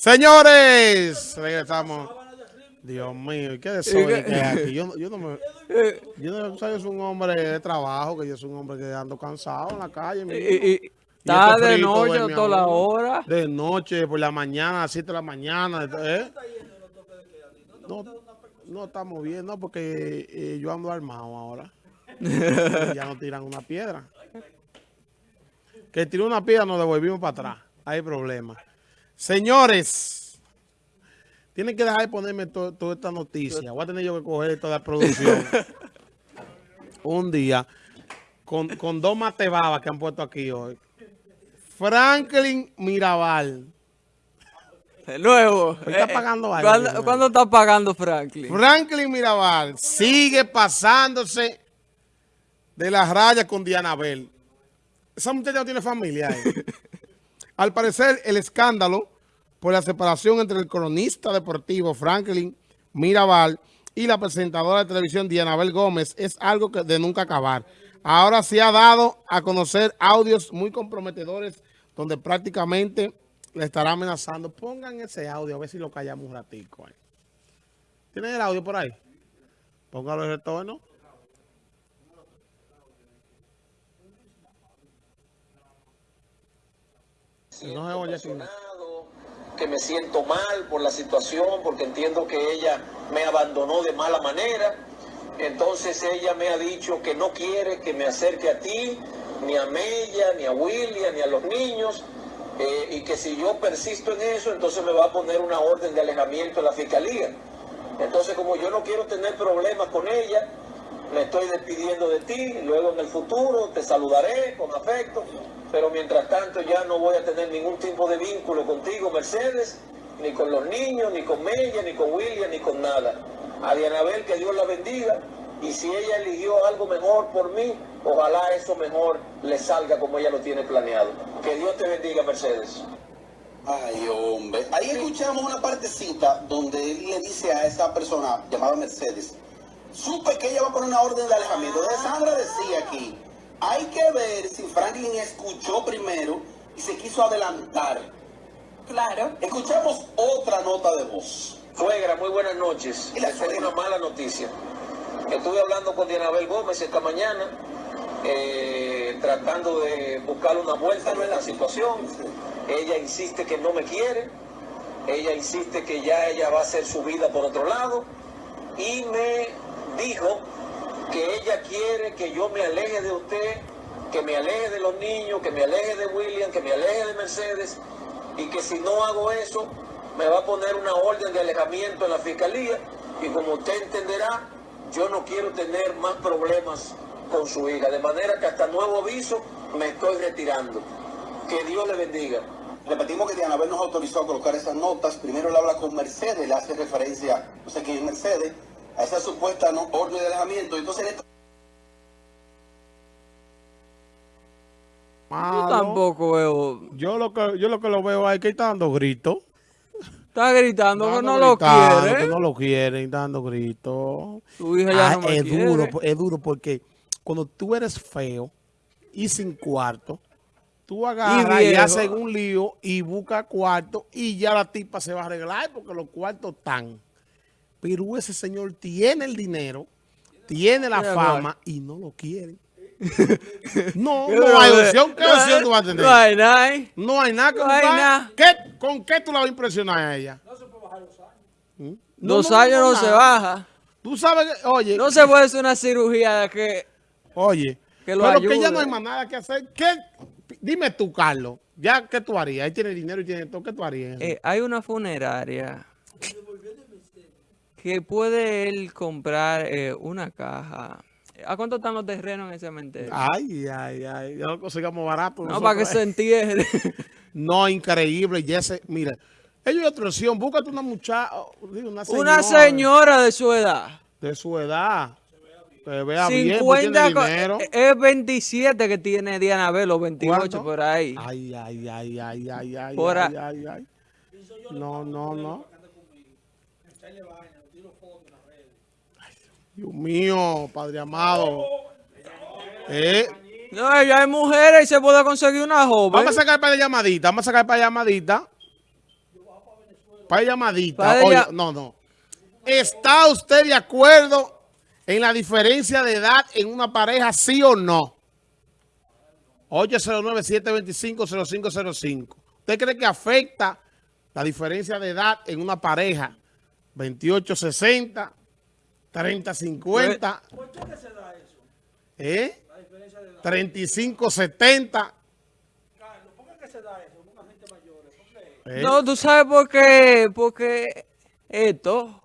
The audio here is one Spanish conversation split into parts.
Señores, regresamos. Dios mío, ¿y qué desorden que hay aquí? Yo, yo no me... Yo no soy un hombre de trabajo, que yo soy un hombre que ando cansado en la calle. mi está este de noche toda la hora. De noche, por la mañana, a las 7 de la mañana. ¿eh? No, no estamos bien, no, porque eh, yo ando armado ahora. ya no tiran una piedra. Que tiró una piedra nos devolvimos para atrás. Hay problema. Señores, tienen que dejar de ponerme to- toda esta noticia. Voy a tener yo que coger toda la producción. Un día, con, con dos matebabas que han puesto aquí hoy. Franklin Mirabal. De nuevo. Está Eh, pagando algo, ¿Cuándo, de nuevo. cuándo está pagando Franklin? Franklin Mirabal sigue pasándose de las rayas con Diana Bell. Esa muchacha no tiene familia. eh. Al parecer, el escándalo por la separación entre el cronista deportivo Franklin Mirabal y la presentadora de televisión Diana Bel Gómez es algo que de nunca acabar. Ahora se ha dado a conocer audios muy comprometedores donde prácticamente le estará amenazando. Pongan ese audio a ver si lo callamos un ratico. ¿Tienen el audio por ahí? Póngalo en retorno. No oye aquí. decepcionado, que me siento mal por la situación, porque entiendo que ella me abandonó de mala manera. Entonces ella me ha dicho que no quiere que me acerque a ti, ni a Mella, ni a William, ni a los niños, eh, y que si yo persisto en eso, entonces me va a poner una orden de alejamiento en la fiscalía. Entonces como yo no quiero tener problemas con ella, me estoy despidiendo de ti, luego en el futuro te saludaré con afecto, pero mientras tanto ya no voy a tener ningún tipo de vínculo contigo, Mercedes, ni con los niños, ni con Mella, ni con William, ni con nada. A Dianabel que Dios la bendiga, y si ella eligió algo mejor por mí, ojalá eso mejor le salga como ella lo tiene planeado. Que Dios te bendiga, Mercedes. Ay, hombre. Ahí escuchamos una partecita donde él le dice a esa persona llamada Mercedes, supe que ella va a poner una orden de alejamiento. Entonces Sandra decía aquí, hay que ver si Franklin escuchó primero y se quiso adelantar. Claro. Escuchamos otra nota de voz. Suegra, muy buenas noches. Y la Les tengo una mala noticia. Estuve hablando con Dianabel Gómez esta mañana, eh, tratando de buscar una vuelta en la situación. Ella insiste que no me quiere. Ella insiste que ya ella va a hacer su vida por otro lado. Y me dijo que ella quiere que yo me aleje de usted, que me aleje de los niños, que me aleje de William, que me aleje de Mercedes, y que si no hago eso, me va a poner una orden de alejamiento en la fiscalía, y como usted entenderá, yo no quiero tener más problemas con su hija, de manera que hasta nuevo aviso me estoy retirando. Que Dios le bendiga. Repetimos que Diana Bel nos autorizó a colocar esas notas. Primero él habla con Mercedes, le hace referencia, no sé quién es Mercedes, a esa supuesta ¿no? orden de alejamiento. Entonces en esta Yo tampoco veo. Yo lo que yo lo que lo veo ahí que está dando gritos. Está gritando que no lo quiere. Que no lo quieren, dando gritos. Tu hija ya Ah, no me es quiere. duro, es duro porque cuando tú eres feo y sin cuarto, tú agarras y, viejo. haces un lío y buscas cuarto y ya la tipa se va a arreglar porque los cuartos están. Pero ese señor tiene el dinero, tiene la Mira, fama y no lo quieren. no, ¿Qué no hay opción. ¿Qué No opción hay- tú vas a tener? No hay nada. No hay nada que No hay nada. ¿Qué- ¿Con qué tú la vas a impresionar a ella? ¿Mm? No, Dos no, años no, no, se baja. Tú sabes que, oye, No se puede hacer una cirugía de que. oye, que lo pero que ya no hay más nada que hacer. ¿Qué? Dime tú, Carlos, ya qué tú harías. Ahí tiene dinero y tiene todo. ¿Qué tú harías? eh, hay una funeraria que puede él comprar eh, una caja. ¿A cuánto están los terrenos en ese cementerio? Ay, ay, ay. Ya lo consigamos barato. no, para que se nosotros. entierre. No, increíble. Y ese, mira, ellos otra opción. Búscate una muchacha, una señora, una señora de su edad. de su edad. Que vea bien, pues 50, tiene co- dinero. eh, es 27 que tiene Diana Bell, o 28 ¿Cuánto? por ahí. Ay, ay, ay, ay, ay, ay, Por ay, a- ay, ay. No, no, no. Dios mío, Padre amado. Eh, No, ya hay mujeres y se puede conseguir una joven. vamos a sacar para llamadita, vamos a sacar para llamadita. para llamadita. Pa' Oye, no, no. ¿Está usted de acuerdo en la diferencia de edad en una pareja, sí o no? 809-725-0505. ¿Usted cree que afecta la diferencia de edad en una pareja? 28-60, 30-50. ¿Por qué se da eso? ¿Eh? 35-70. ¿Eh? No, tú sabes por qué, porque esto,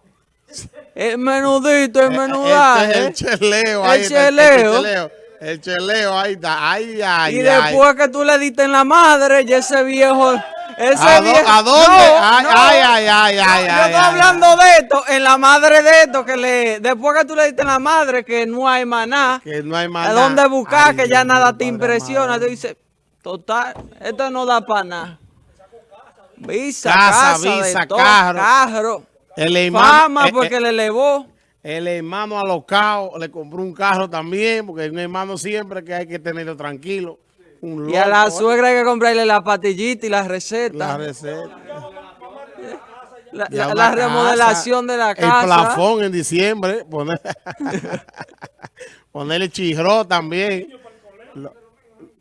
el menudito, el Eh, menudaje. El, cheleo. El ahí está, cheleo. El cheleo. El cheleo, ahí está. Ay, ay, Y ay. después que tú le diste en la madre, ya ese viejo, ese ¿A, dó- viejo. a dónde? No, ay, no. ay, ay, ay, ay, Yo estoy ay. hablando de esto, en la madre de esto, que le, después que tú le diste en la madre, que no hay maná, Que no hay más a dónde buscar, que ya nada te impresiona, tú dices, total, esto no da para nada. Visa, Casa, visa, todo, carro. carro, El hermano, fama eh, porque eh, le elevó. el hermano alocado le compró un carro también, porque un hermano siempre que hay que tenerlo tranquilo. Un Y a la suegra hay que comprarle la patillita y la receta. La receta. La, la- la remodelación casa, de la El casa. plafón en diciembre. Poner, ponerle chirro también. los,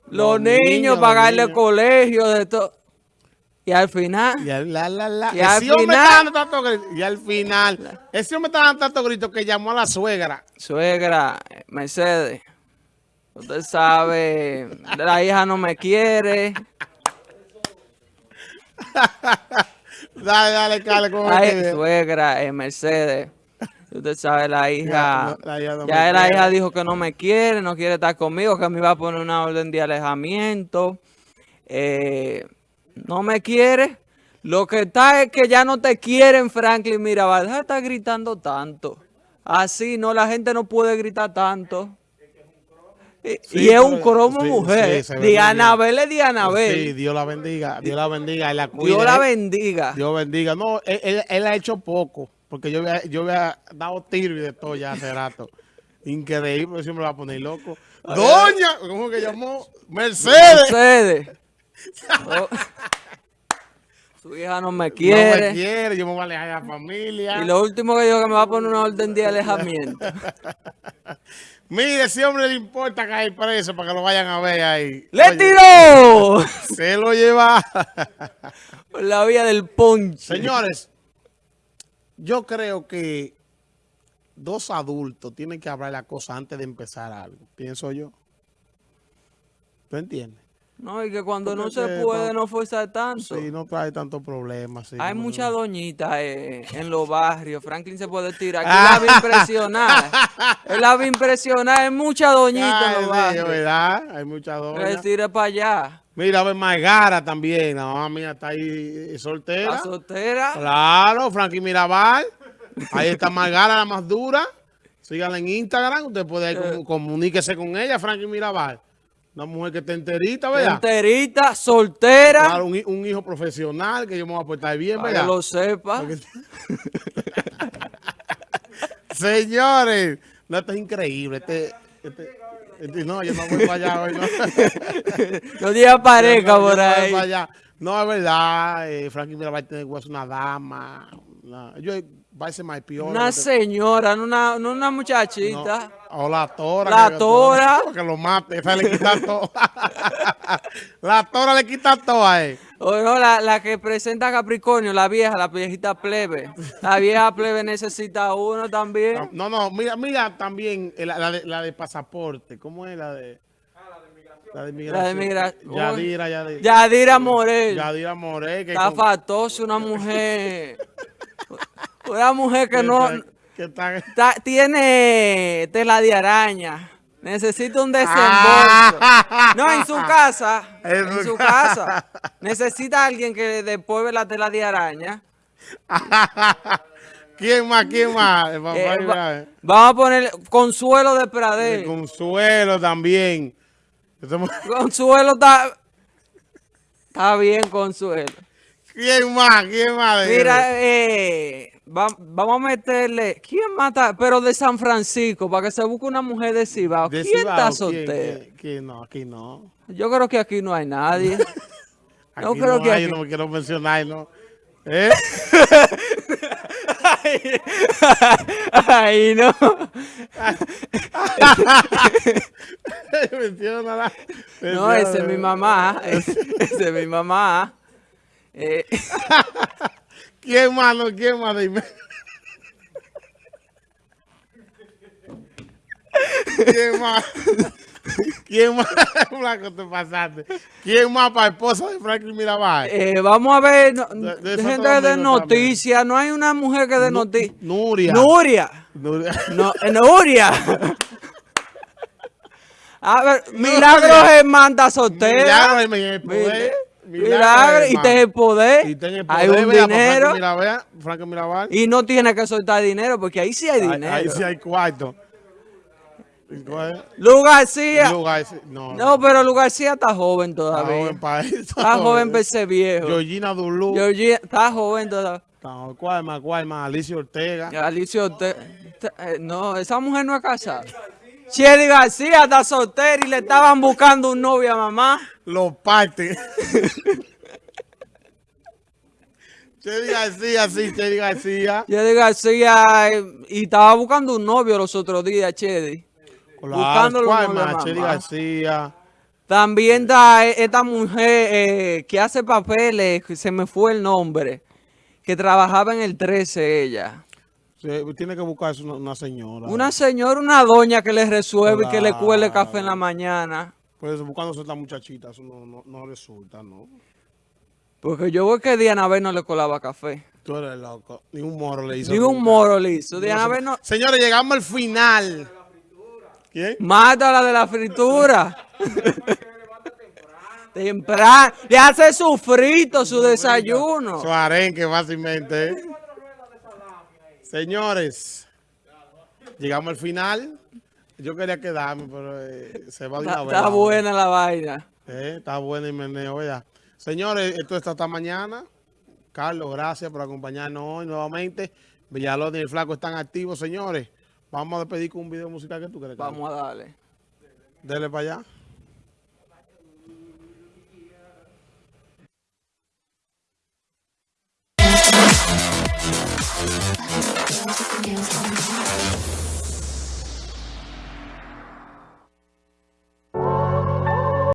los niños, niños, los pagarle niños. colegio, de todo. Y al final, Y al, la, la, la. Y al Ese hombre final- está dando tanto grito. Y al final, ese hombre está dando tanto grito que llamó a la suegra. suegra, Mercedes, usted sabe, la hija no me quiere. Dale, dale, Carlos, ¿cómo Ay, suegra, eh, Mercedes. Usted sabe, la hija, no, la hija no ya la hija dijo que no me quiere, no quiere estar conmigo, que me iba a poner una orden de alejamiento. Eh, no me quiere. Lo que está es que ya no te quieren, Franklin Mirabal. Estar gritando tanto. Así, no, la gente no puede gritar tanto. Y, Sí, y es un cromo sí, mujer. sí, muy Dianabel es Dianabel. Sí, Dios la bendiga. Dios la bendiga. La. Dios la bendiga. Dios bendiga. No, él, él- él ha hecho poco. Porque yo había, yo había dado tiro y de todo ya hace rato. Increíble, pero siempre va a poner loco. Doña, ¿cómo que llamó? Mercedes. Mercedes. Oh. Su hija no me No quiere. me quiere, yo me voy a alejar de la familia. Y lo último que dijo que me va a poner una orden de alejamiento. Mire, ese hombre le importa caer preso para que lo vayan a ver ahí. ¡Le Oye, tiró! Se lo lleva. Por la vía del ponche. Señores, yo creo que dos adultos tienen que hablar la cosa antes de empezar algo, pienso yo. ¿Tú entiendes? No, y que cuando no se puede no- no forzar tanto. Sí, no trae tantos problemas. sí, Hay no, muchas no. doñitas eh, en los barrios. Franklin se puede tirar. Aquí Ah. la vi impresionar. Él la vi impresionar. Hay muchas doñitas Ay, en los barrios. ¿verdad? Hay muchas Que doñas. se tire para allá. Mira, a ver, Margara también. La mamá mía está ahí eh, soltera. La soltera. Claro, Frankie Mirabal. Ahí está Margara, la más dura. Síganla en Instagram. Usted puede Eh. comu- comuníquese con ella, Frankie Mirabal. Una mujer que está enterita, ¿verdad? Enterita, soltera. Claro, un, un hijo profesional que yo me voy a portar bien, para que ¿verdad? lo sepa. Porque- Señores, no, esto es increíble. Este, este- este- no, yo no voy para allá hoy, ¿no? No diga pareja no- por ahí. para allá. No, es verdad. Eh, Frankie Mirabal tiene que ser una dama. Una, yo va. Una señora, no una, no una muchachita. O la tora. La que- tora. Que lo mate. Esa le quita todo. la tora le quita todo a él. O no, la, la que presenta Capricornio, la vieja, la viejita plebe. La vieja plebe necesita uno también. No, no, mira, mira también eh, la, la de, la de pasaporte. ¿Cómo es la de? La de migración. La de migración. Yadira, Yadira. Yadira Morel. Yadira Morel. Que Está con- fatosa, una mujer. Una mujer que no. que está- está- tiene tela de araña. Necesita un desembolso. Ah. No, en su casa. En En su casa. Necesita alguien que después la tela de araña. ¿Quién más? ¿Quién más? Eh, va- vamos a poner Consuelo de el Pradel. Consuelo también. Consuelo está. Está bien, Consuelo. ¿Quién más? ¿Quién más? Mira, eh, va- vamos a meterle. ¿Quién mata? Pero de San Francisco, para que se busque una mujer de Cibao. De ¿Quién Cibao, está. ¿Quién? No, aquí no. Yo creo que aquí no hay nadie. Aquí No creo que hay, aquí- no me quiero mencionar, ¿no? ¿Eh? Ay, ay, no. Menciónala. No, esa es mi mamá. Esa es mi mamá. Eh, ¿Quién más? No, ¿Quién más? Dime. ¿Quién más? ¿Quién más? Blanco, te pasaste. ¿Quién más para esposa de Franklin Mirabal? eh, vamos a ver, no- De- de gente de noticias. No hay una mujer que dé Nu- noticias. Nuria. Nuria. Nuria. No, eh, Nuria. A ver, Milagros es manda soltera. Milagro Milagro y tiene el poder. Y tiene el Hay poder, un vea, para dinero. Franklin Mirabal. Franklin Mirabal. Y no tiene que soltar dinero porque ahí sí hay Ahí- dinero. Ahí sí hay cuarto. Lu García. Lugar, sí. No, No, pero Lu García está joven Está todavía. joven para eso. Está joven para ser viejo. Georgina Dulú. Georgie- está joven todavía. No, ¿Cuál más? ¿Cuál más? Alicia Ortega. Alicia Orte- te- eh, No, esa mujer no es casada. Chedi García está soltera y le estaban buscando un novio a mamá. Los partes. Chedi García, sí, Chedi García. Chedi García y estaba buscando un novio los otros días, Chedi. Claro, Buscándolo ¿Cuál como la más? Chedi. García. También está eh, esta mujer eh, que hace papeles, se me fue el nombre, que trabajaba en el 13 ella. Sí, tiene que buscarse una, una señora. Una señora, una doña que le resuelve y que le cuele café en la mañana. Pues buscándose esta muchachita, eso no, no, no resulta, ¿no? Porque yo veo que Diana B no le colaba café. Tú eres loco. Ni un moro le hizo. Ni un moro le hizo. No Diana B no... Señores, llegamos al final. ¿Quién? Mata la de la fritura. Temprano. Le hace su frito, su desayuno. Su arenque, fácilmente. ¿eh? Señores, llegamos al final. Yo quería quedarme, pero eh, se va de una vez. Está buena la vaina. Eh, está buena y meneo, ¿verdad? Señores, esto está hasta mañana. Carlos, gracias por acompañarnos hoy nuevamente. Villalón y el Flaco están activos, señores. Vamos a despedir con un video musical que tú crees. Carlos? Vamos a darle. Dele para allá. Música